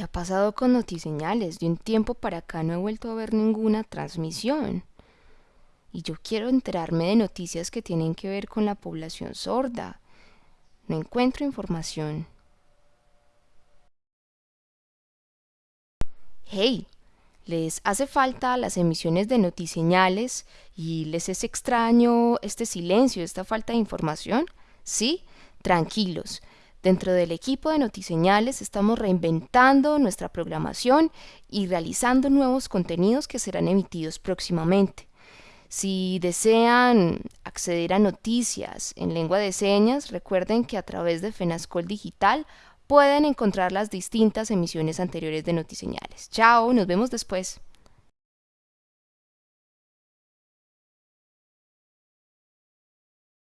¿Qué ha pasado con Notiseñales? De un tiempo para acá no he vuelto a ver ninguna transmisión. Y yo quiero enterarme de noticias que tienen que ver con la población sorda. No encuentro información. Hey, ¿les hace falta las emisiones de notiseñales y les es extraño este silencio, esta falta de información? Sí, tranquilos. Dentro del equipo de Notiseñales estamos reinventando nuestra programación y realizando nuevos contenidos que serán emitidos próximamente. Si desean acceder a noticias en lengua de señas, recuerden que a través de Fenascol Digital pueden encontrar las distintas emisiones anteriores de Notiseñales. Chao, nos vemos después.